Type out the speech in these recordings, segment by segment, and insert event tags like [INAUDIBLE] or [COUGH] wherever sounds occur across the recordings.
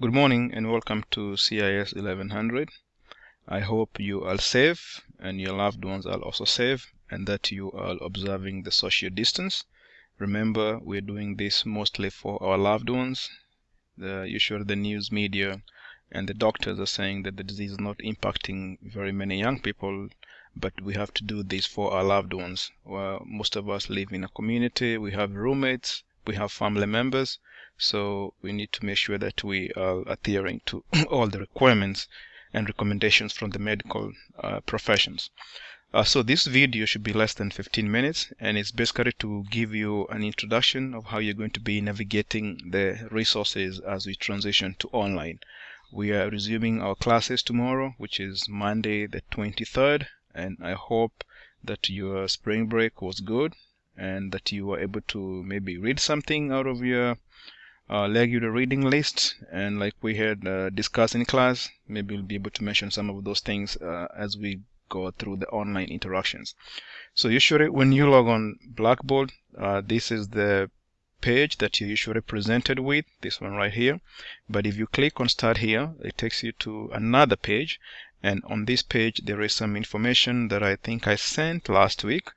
Good morning and welcome to CIS 1100. I hope you are safe and your loved ones are also safe and that you are observing the social distance. Remember, we're doing this mostly for our loved ones. The, usually the news media and the doctors are saying that the disease is not impacting very many young people, but we have to do this for our loved ones. Well, most of us live in a community, we have roommates, we have family members, so we need to make sure that we are adhering to [CLEARS THROAT] all the requirements and recommendations from the medical uh, professions. Uh, so this video should be less than 15 minutes and it's basically to give you an introduction of how you're going to be navigating the resources as we transition to online. We are resuming our classes tomorrow, which is Monday the 23rd, and I hope that your spring break was good and that you were able to maybe read something out of your uh, regular reading list. And like we had uh, discussed in class maybe we'll be able to mention some of those things uh, as we go through the online interactions. So usually when you log on blackboard uh, this is the page that you're usually presented with this one right here. But if you click on start here it takes you to another page. And on this page there is some information that I think I sent last week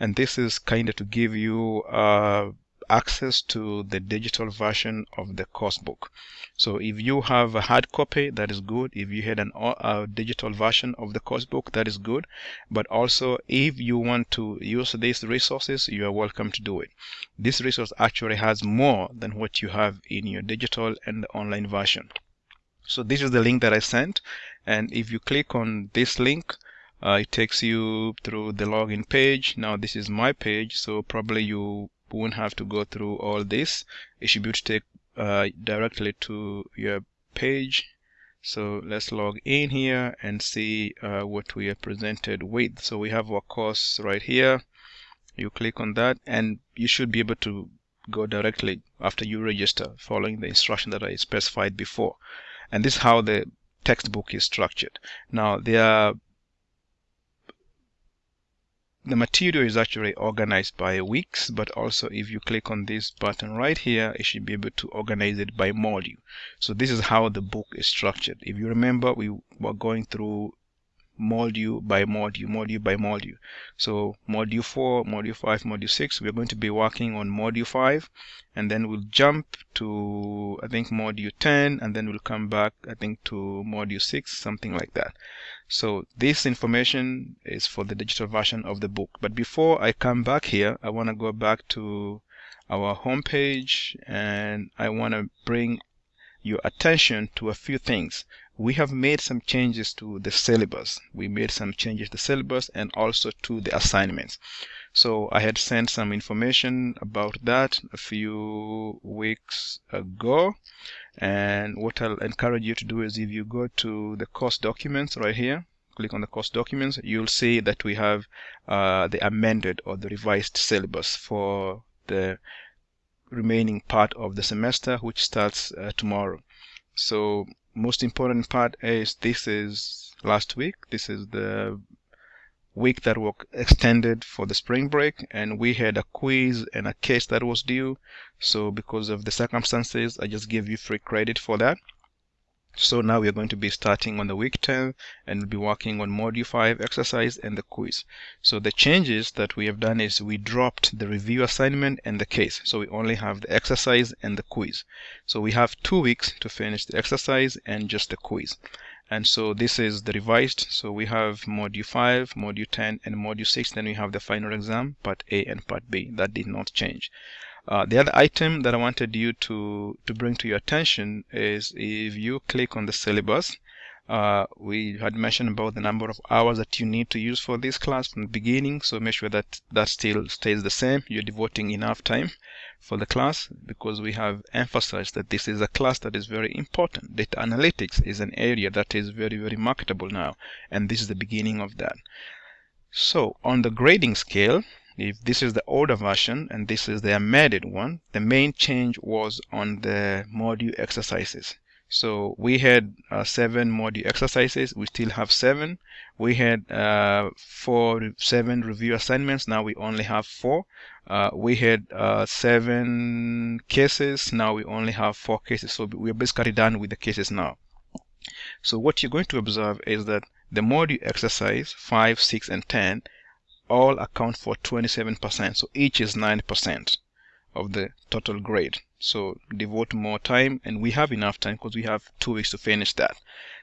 and this is kind of to give you uh, access to the digital version of the course book. So if you have a hard copy, that is good. If you had an a digital version of the course book, that is good. But also, if you want to use these resources, you are welcome to do it. This resource actually has more than what you have in your digital and online version. So this is the link that I sent. And if you click on this link, uh, it takes you through the login page. Now this is my page, so probably you won't have to go through all this. It should be able to take uh, directly to your page. So let's log in here and see uh, what we are presented with. So we have our course right here. You click on that and you should be able to go directly after you register following the instruction that I specified before. And this is how the textbook is structured. Now there are the material is actually organized by weeks, but also if you click on this button right here, it should be able to organize it by module. So this is how the book is structured. If you remember, we were going through module by module, module by module. So module 4, module 5, module 6, we're going to be working on module 5 and then we'll jump to I think module 10 and then we'll come back I think to module 6, something like that. So this information is for the digital version of the book. But before I come back here, I want to go back to our home page and I want to bring your attention to a few things we have made some changes to the syllabus. We made some changes to the syllabus and also to the assignments. So I had sent some information about that a few weeks ago. And what I'll encourage you to do is if you go to the course documents right here, click on the course documents, you'll see that we have uh, the amended or the revised syllabus for the remaining part of the semester, which starts uh, tomorrow. So most important part is this is last week. This is the week that was extended for the spring break and we had a quiz and a case that was due. So because of the circumstances, I just give you free credit for that. So now we are going to be starting on the week 10 and we'll be working on module 5 exercise and the quiz. So the changes that we have done is we dropped the review assignment and the case. So we only have the exercise and the quiz. So we have two weeks to finish the exercise and just the quiz. And so this is the revised. So we have module 5, module 10 and module 6. Then we have the final exam, part A and part B. That did not change. Uh, the other item that I wanted you to, to bring to your attention is if you click on the syllabus, uh, we had mentioned about the number of hours that you need to use for this class from the beginning. So make sure that that still stays the same. You're devoting enough time for the class because we have emphasized that this is a class that is very important. Data analytics is an area that is very, very marketable now. And this is the beginning of that. So on the grading scale, if this is the older version and this is the amended one, the main change was on the module exercises. So we had uh, seven module exercises. We still have seven. We had uh, four, seven review assignments. Now we only have four. Uh, we had uh, seven cases. Now we only have four cases. So we're basically done with the cases now. So what you're going to observe is that the module exercise 5, 6, and 10 all account for 27%. So each is 9% of the total grade. So devote more time and we have enough time because we have two weeks to finish that.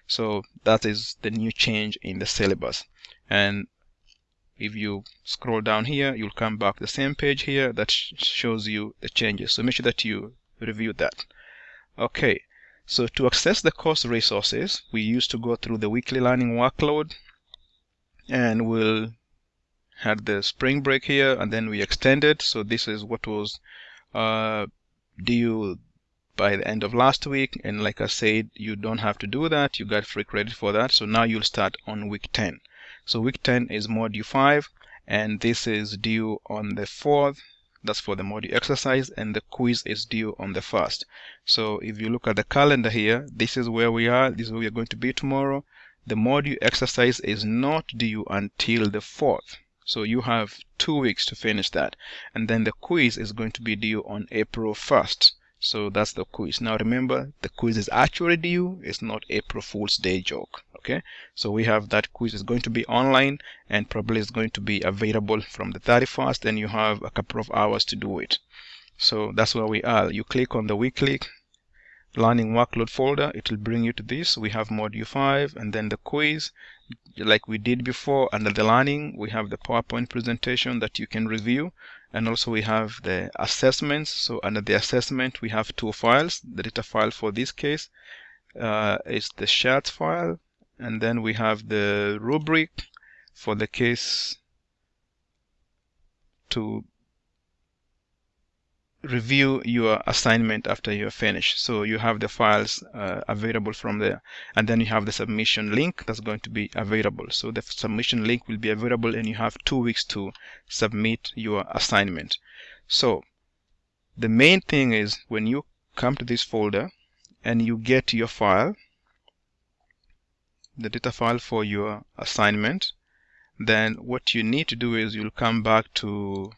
So that is the new change in the syllabus. And if you scroll down here, you'll come back the same page here that sh shows you the changes. So make sure that you review that. Okay, so to access the course resources, we used to go through the weekly learning workload and we'll had the spring break here and then we extended. So this is what was uh, due by the end of last week. And like I said you don't have to do that. You got free credit for that. So now you'll start on week 10 so week 10 is module 5 and this is due on the 4th that's for the module exercise and the quiz is due on the 1st so if you look at the calendar here this is where we are. This is where we are going to be tomorrow. The module exercise is not due until the 4th so you have two weeks to finish that. And then the quiz is going to be due on April 1st. So that's the quiz. Now remember, the quiz is actually due. It's not April Fool's Day joke. Okay. So we have that quiz is going to be online and probably is going to be available from the 31st and you have a couple of hours to do it. So that's where we are. You click on the weekly learning workload folder it will bring you to this we have module 5 and then the quiz like we did before under the learning we have the PowerPoint presentation that you can review and also we have the assessments. So under the assessment we have two files the data file for this case uh, is the shared file and then we have the rubric for the case to review your assignment after you're finished. So you have the files uh, available from there. And then you have the submission link that's going to be available. So the submission link will be available and you have two weeks to submit your assignment. So the main thing is when you come to this folder and you get your file, the data file for your assignment, then what you need to do is you'll come back to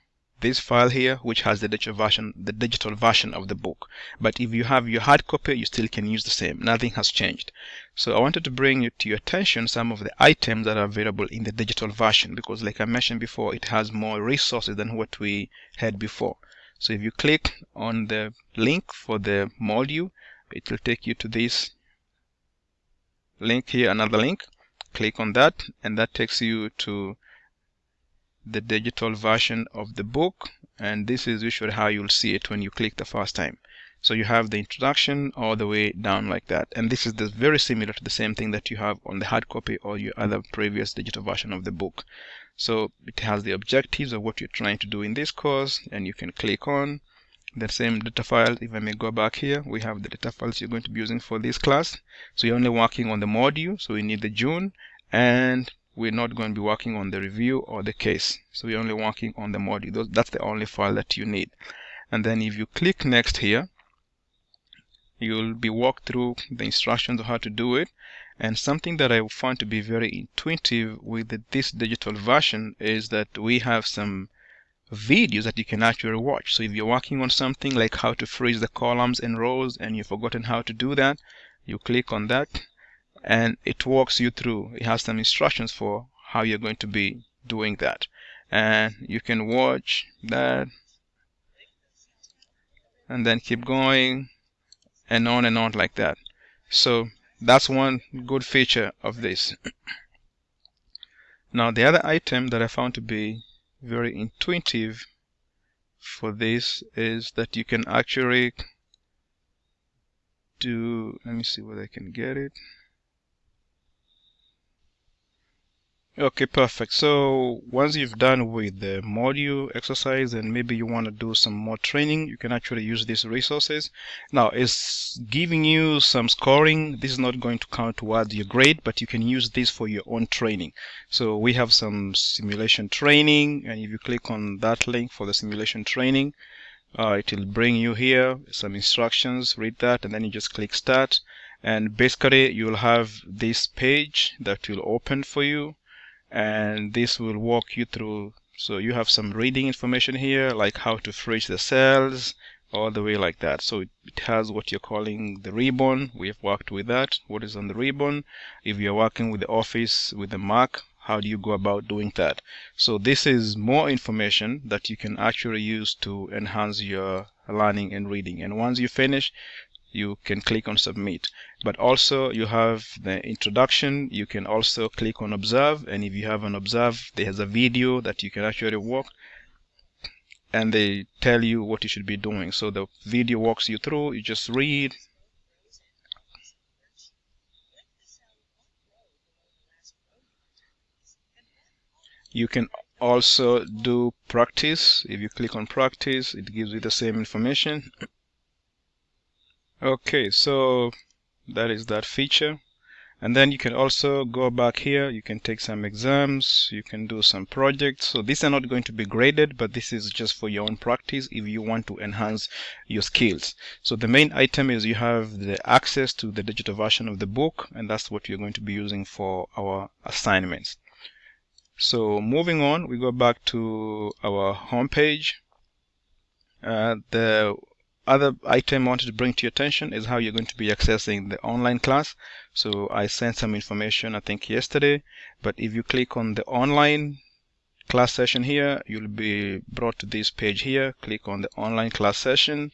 this file here which has the digital version the digital version of the book. But if you have your hard copy you still can use the same. Nothing has changed. So I wanted to bring to your attention some of the items that are available in the digital version because like I mentioned before it has more resources than what we had before. So if you click on the link for the module it will take you to this link here another link. Click on that and that takes you to the digital version of the book and this is usually how you'll see it when you click the first time. So you have the introduction all the way down like that. And this is the, very similar to the same thing that you have on the hard copy or your other previous digital version of the book. So it has the objectives of what you're trying to do in this course and you can click on the same data file. If I may go back here we have the data files you're going to be using for this class. So you're only working on the module so we need the June and we're not going to be working on the review or the case. So we're only working on the module. That's the only file that you need. And then if you click next here you'll be walked through the instructions of how to do it. And something that I found to be very intuitive with this digital version is that we have some videos that you can actually watch. So if you're working on something like how to freeze the columns and rows and you've forgotten how to do that you click on that and it walks you through. It has some instructions for how you're going to be doing that. And you can watch that and then keep going and on and on like that. So that's one good feature of this. now the other item that I found to be very intuitive for this is that you can actually do let me see whether I can get it Okay, perfect. So once you've done with the module exercise and maybe you want to do some more training, you can actually use these resources. Now it's giving you some scoring. This is not going to count towards your grade, but you can use this for your own training. So we have some simulation training and if you click on that link for the simulation training, uh, it will bring you here some instructions, read that and then you just click start and basically you'll have this page that will open for you and this will walk you through so you have some reading information here like how to fridge the cells all the way like that. So it, has what you're calling the ribbon. We've worked with that. What is on the ribbon? If you're working with the office with the Mac how do you go about doing that? So this is more information that you can actually use to enhance your learning and reading. And once you finish you can click on submit. But also you have the introduction. You can also click on observe. And if you have an observe there's a video that you can actually walk and they tell you what you should be doing. So the video walks you through. You just read. You can also do practice. If you click on practice it gives you the same information okay so that is that feature. And then you can also go back here. You can take some exams. You can do some projects. So these are not going to be graded but this is just for your own practice if you want to enhance your skills. So the main item is you have the access to the digital version of the book and that's what you're going to be using for our assignments. So moving on we go back to our home page uh, the other item I wanted to bring to your attention is how you're going to be accessing the online class. So I sent some information I think yesterday, but if you click on the online class session here, you'll be brought to this page here. Click on the online class session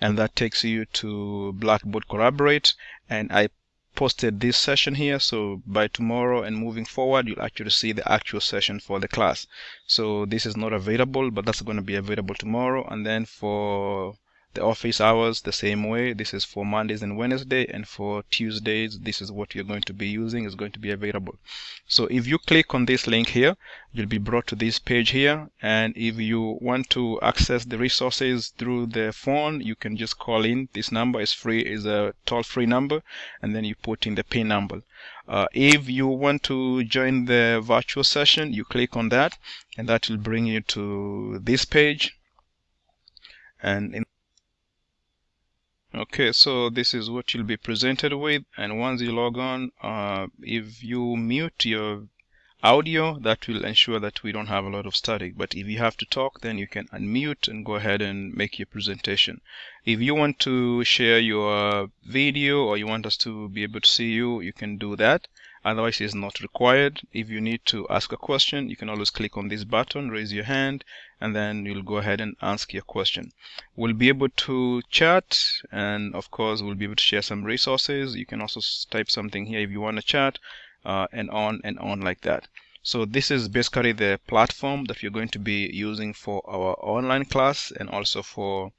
and that takes you to Blackboard Collaborate and I posted this session here so by tomorrow and moving forward you'll actually see the actual session for the class so this is not available but that's going to be available tomorrow and then for the office hours the same way. This is for Mondays and Wednesday and for Tuesdays this is what you're going to be using is going to be available. So if you click on this link here you'll be brought to this page here and if you want to access the resources through the phone you can just call in. This number is free is a toll-free number and then you put in the pin number. Uh, if you want to join the virtual session you click on that and that will bring you to this page. And in okay so this is what you'll be presented with and once you log on uh, if you mute your audio that will ensure that we don't have a lot of static. But if you have to talk then you can unmute and go ahead and make your presentation. If you want to share your video or you want us to be able to see you you can do that otherwise it's not required. If you need to ask a question you can always click on this button raise your hand and then you'll go ahead and ask your question. We'll be able to chat and of course we'll be able to share some resources. You can also type something here if you want to chat uh, and on and on like that. So this is basically the platform that you're going to be using for our online class and also for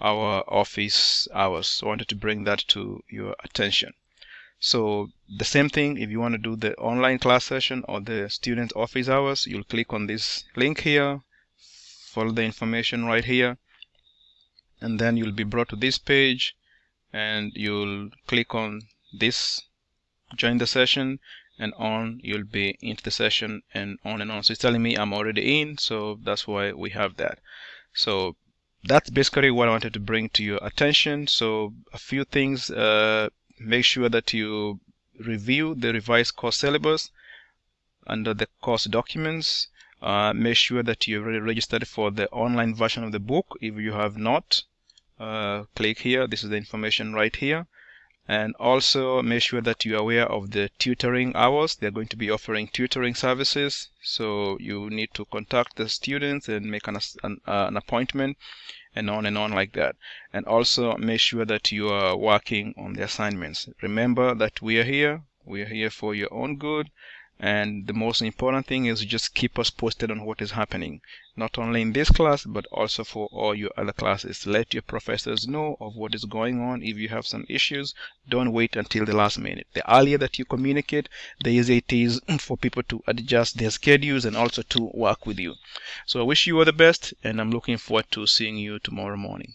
our office hours. So I wanted to bring that to your attention so the same thing, if you want to do the online class session or the student office hours, you'll click on this link here, follow the information right here, and then you'll be brought to this page and you'll click on this, join the session, and on you'll be into the session and on and on. So it's telling me I'm already in, so that's why we have that. So that's basically what I wanted to bring to your attention. So a few things uh, make sure that you review the revised course syllabus under the course documents. Uh, make sure that you're already registered for the online version of the book. If you have not, uh, click here. This is the information right here. And also make sure that you're aware of the tutoring hours. They're going to be offering tutoring services. So you need to contact the students and make an, an, uh, an appointment and on and on like that. And also make sure that you are working on the assignments. Remember that we are here. We are here for your own good and the most important thing is just keep us posted on what is happening not only in this class but also for all your other classes. Let your professors know of what is going on. If you have some issues don't wait until the last minute. The earlier that you communicate the easier it is [CLEARS THROAT] for people to adjust their schedules and also to work with you. So i wish you all the best and i'm looking forward to seeing you tomorrow morning